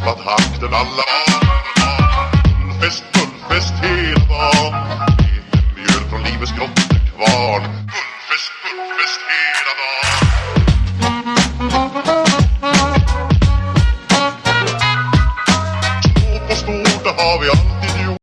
tappat takten alla Fullfest, fullfest hela dagen Leken mjöl från livets grottekvarn Fullfest, fullfest hela dan. Stå på stort, det har vi allt.